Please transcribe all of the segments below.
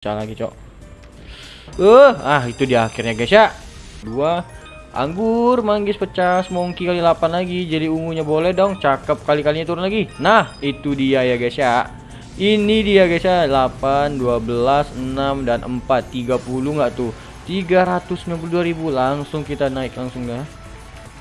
pecah lagi cok. Uh ah itu di akhirnya guys ya. Dua. Anggur manggis pecah semongki kali 8 lagi jadi ungunya boleh dong. Cakep kali-kalinya turun lagi. Nah itu dia ya guys ya. Ini dia guys ya. 8 12 6 dan 4 30 nggak tuh? 392.000 langsung kita naik langsung dah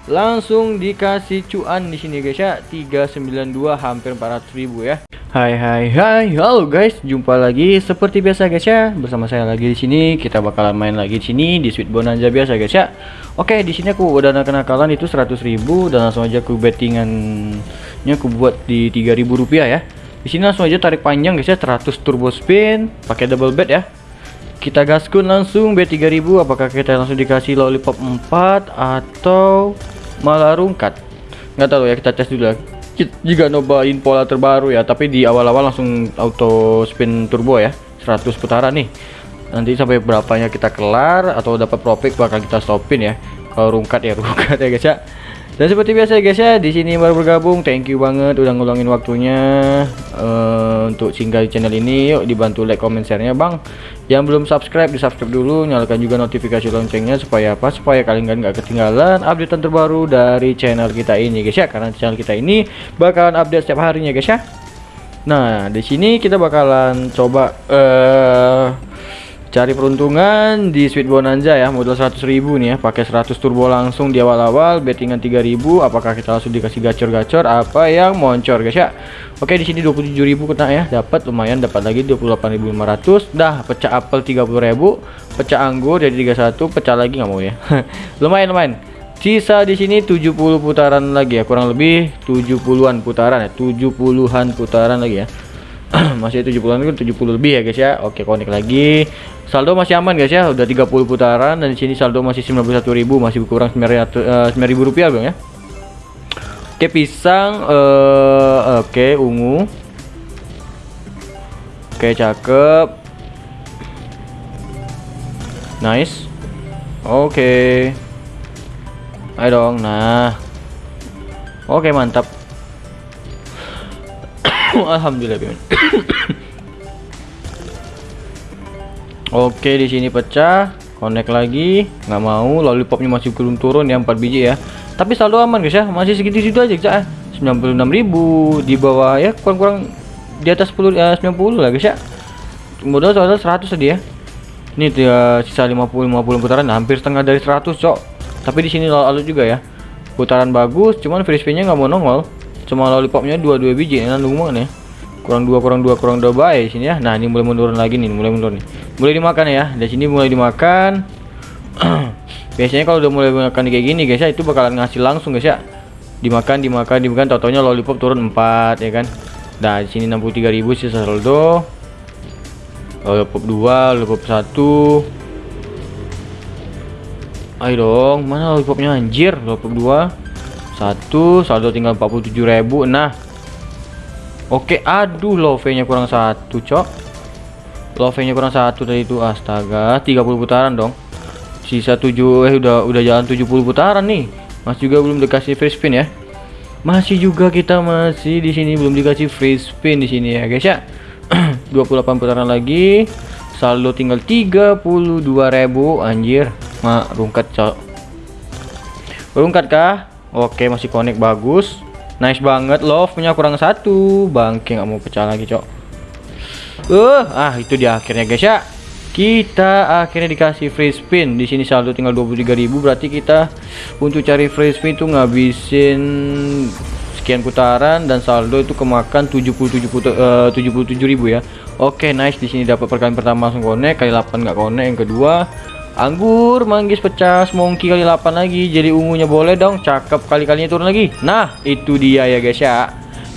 langsung dikasih cuan di sini guys ya. 392 hampir 400.000 ya Hai hai hai. Halo guys. Jumpa lagi seperti biasa guys ya. Bersama saya lagi di sini. Kita bakalan main lagi di sini di Sweet Bonanza biasa guys ya. Oke di sini aku udah kenakalan itu 100.000 dan langsung aja aku bettingannya aku buat di 3.000 rupiah ya. Di sini langsung aja tarik panjang guys ya. 100 turbo spin pakai double bet ya. Kita gaskun langsung bet 3000 apakah kita langsung dikasih lollipop 4 atau malah rungkat? Nggak tahu ya. Kita tes dulu lagi juga nobain pola terbaru ya tapi di awal-awal langsung auto spin turbo ya 100 putaran nih. Nanti sampai berapanya kita kelar atau dapat profit bakal kita stopin ya. Kalau rungkat ya rungkat ya guys ya. Dan seperti biasa guys ya di sini baru bergabung. Thank you banget udah ngulangin waktunya uh, untuk singgah di channel ini yuk dibantu like comment share-nya bang. Yang belum subscribe di subscribe dulu. Nyalakan juga notifikasi loncengnya supaya apa? Supaya kalian nggak ketinggalan update terbaru dari channel kita ini guys ya. Karena channel kita ini bakalan update setiap harinya guys ya. Nah di sini kita bakalan coba uh, cari peruntungan di Sweet Bonanza ya modal 100.000 nih ya pakai 100 turbo langsung di awal-awal bettingan 3.000 apakah kita langsung dikasih gacor-gacor apa yang moncor guys ya? Oke di sini 27.000 kena ya dapat lumayan dapat lagi 28.500 dah pecah apel 30.000 pecah anggur jadi 31 pecah lagi nggak mau ya? Lumayan lumayan. Sisa di sini 70 putaran lagi ya kurang lebih 70-an putaran ya 70-an putaran lagi ya. Masih 70-an kan 70 lebih ya guys ya. Oke konek lagi saldo masih aman guys ya. Udah 30 putaran dan di sini saldo masih 91.000 masih kurang 9.000 uh, rupiah bang ya. Oke pisang uh, oke ungu. Oke cakep. Nice. Oke. Ayo dong nah. Oke mantap. Alhamdulillah Oke di sini pecah, connect lagi, nggak mau, lollipopnya masih belum turun ya 4 biji ya. Tapi saldo aman guys ya, masih segitu-segitu aja guys ya. 96.000 di bawah ya kurang-kurang di atas 10 ya 90 lah guys ya. Modal soal 100 tadi ya. Ini dia sisa 50 50 putaran hampir setengah dari 100 cok. Tapi di sini lalu juga ya. Putaran bagus, cuman free spinnya nggak mau nongol. Cuma lollipopnya dua-dua biji, enak banget ya kurang dua kurang dua kurang dua baik sini ya nah ini mulai menurun lagi nih mulai menurun nih mulai dimakan ya. Dari sini mulai dimakan. Biasanya kalau udah mulai makan kayak gini guys ya itu bakalan ngasih langsung guys ya. Dimakan dimakan dimakan. Totonya lollipop turun 4 ya kan? Nah di sini 63.000 sisa saldo. Lollipop 2 lollipop 1 ayo dong mana lollipopnya anjir? Lollipop 2 satu saldo tinggal 47.000 nah Oke, aduh love-nya kurang satu, cok. Love-nya kurang satu dari itu. Astaga, 30 putaran dong. Sisa 7 eh udah udah jalan 70 putaran nih. Mas juga belum dikasih free spin ya. Masih juga kita masih di sini belum dikasih free spin di sini ya, guys ya. 28 putaran lagi. Saldo tinggal 32.000 anjir. Ma, rungkat, cok. Rungkat kah? Oke, masih connect bagus. Nice banget love punya kurang satu bangke nggak mau pecah lagi cok uh ah itu di akhirnya guys ya. Kita akhirnya dikasih free spin. Di sini saldo tinggal 23.000 berarti kita untuk cari free spin itu ngabisin sekian putaran dan saldo itu kemakan 77 uh, 77.000 ya. Oke okay, nice. Di sini dapat perkalian pertama langsung connect kali 8 nggak connect yang kedua Anggur manggis pecah semongki kali 8 lagi jadi ungunya boleh dong cakep kali-kalinya turun lagi. Nah itu dia ya guys ya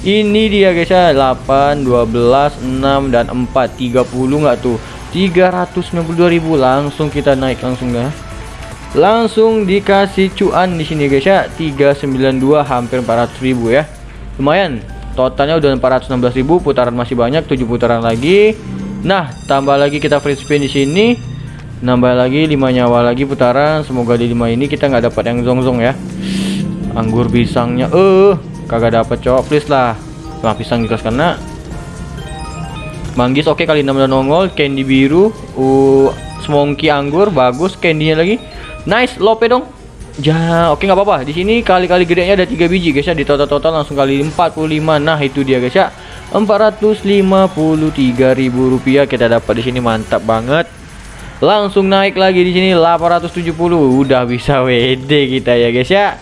Ini dia guys ya. 8 12 6 dan 4 30 nggak tuh? 392.000 langsung kita naik langsung dah langsung dikasih cuan di sini guys ya. 392 hampir 400.000 ya. Lumayan. Totalnya udah 416.000 putaran masih banyak 7 putaran lagi. Nah tambah lagi kita free spin di sini. Nambah lagi 5 nyawa lagi putaran. Semoga di 5 ini kita nggak dapat yang zong-zong ya. Anggur pisangnya eh. uh, kagak dapat cowok please lah nah pisang jelas kena Manggis oke kali 6 udah nongol, candy biru, uh, semongki anggur bagus, candynya lagi. Nice, lope dong. Ja, oke nggak apa-apa. Di sini kali-kali gedenya ada 3 biji guys ya. Di total-total langsung kali 45. Nah, itu dia guys ya. 453.000 rupiah kita dapat di sini mantap banget. Langsung naik lagi di sini 870. Udah bisa WD kita ya guys ya.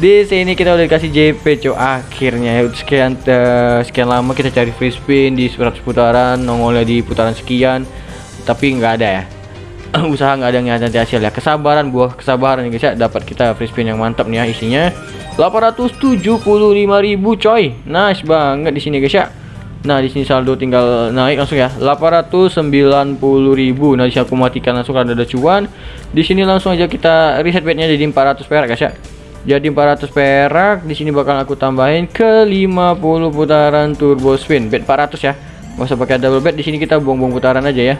Di sini kita udah dikasih JP cow akhirnya ya sekian uh, sekian lama kita cari free spin di 100 putaran nongolnya di putaran sekian. Tapi nggak ada ya. Usaha nggak ada yang nanti hasil ya. Kesabaran buah kesabaran guys ya. Dapat kita free spin yang mantap nih ya isinya. 875.000 coy. Nice banget di sini guys ya. Nah di sini saldo tinggal naik langsung ya. 890.000 Nah di sini aku matikan langsung karena ada cuan. Di sini langsung aja kita reset bednya jadi 400 perak guys ya jadi 400 perak di sini bakal aku tambahin ke 50 putaran turbo spin. Bet 400 ya. Nggak usah pakai double bet di sini kita buang-buang putaran aja ya.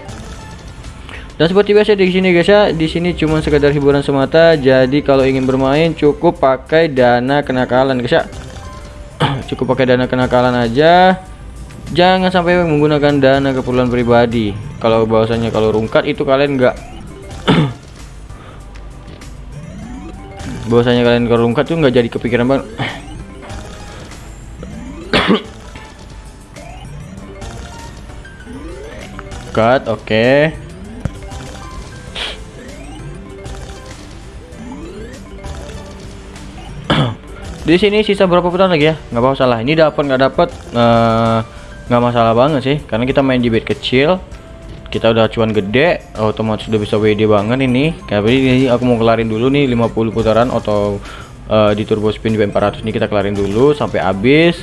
Dan seperti biasa di sini guys ya di sini cuma sekedar hiburan semata. Jadi kalau ingin bermain cukup pakai dana kenakalan guys ya. Cukup pakai dana kenakalan aja. Jangan sampai menggunakan dana keperluan pribadi. Kalau bahwasanya kalau rungkat itu kalian enggak bahwasanya kalian kalau rungkat tuh nggak jadi kepikiran banget. Cut oke. Okay. di sini sisa berapa putaran lagi ya? Nggak apa salah. Ini dapat nggak dapat eh, nggak uh, masalah banget sih. Karena kita main di bed kecil kita udah cuan gede otomatis sudah bisa WD banget ini. Kayak ini aku mau kelarin dulu nih 50 putaran atau uh, di turbo spin di 400 ini kita kelarin dulu sampai habis.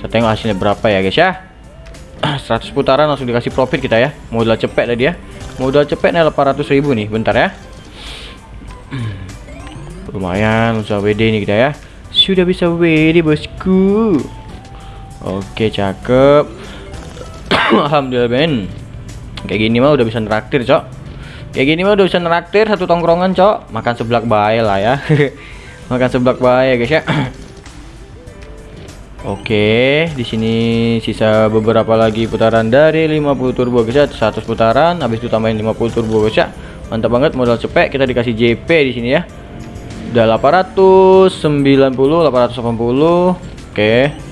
Kita tengok hasilnya berapa ya guys ya. 100 putaran langsung dikasih profit kita ya. Modal cepet tadi ya. Modal cepet nih 800 ribu nih. Bentar ya. Lumayan usaha WD nih kita ya. Sudah bisa WD bosku. Oke cakep. Alhamdulillah Ben kayak gini mah udah bisa neraktir cok. Kayak gini mah udah bisa neraktir satu tongkrongan cok. Makan seblak bayi lah ya. Makan seblak bayi guys ya. Oke, di sini sisa beberapa lagi putaran dari 50 turbo guys ya, 100 putaran, habis itu tambahin 50 turbo guys ya. Mantap banget modal cepet, kita dikasih JP di sini ya. Udah 890 880 oke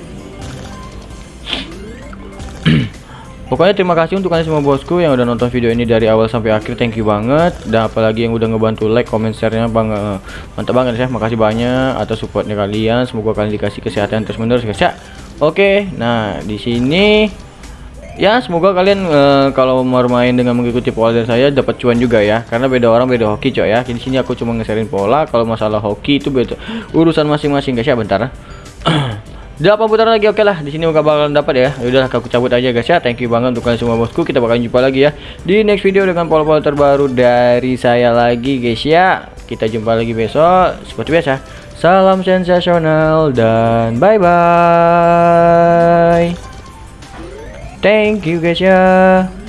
Pokoknya terima kasih untuk kalian semua bosku yang udah nonton video ini dari awal sampai akhir. Thank you banget. Dan apalagi yang udah ngebantu like comment share-nya bang mantap banget ya makasih banyak atas supportnya kalian. Semoga kalian dikasih kesehatan terus menerus guys ya. Oke nah di sini ya semoga kalian uh, kalau mau main dengan mengikuti pola dari saya dapat cuan juga ya. Karena beda orang beda hoki coy ya. Di sini aku cuma ngeserin pola. Kalau masalah hoki itu beda urusan masing-masing guys ya. Bentar 8 putaran lagi oke lah. Di sini gak bakalan dapat ya. Udah aku cabut aja guys ya. Thank you banget untuk kalian semua bosku. Kita bakalan jumpa lagi ya di next video dengan pola-pola terbaru dari saya lagi guys ya. Kita jumpa lagi besok. Seperti biasa salam sensasional dan bye bye Thank you guys ya.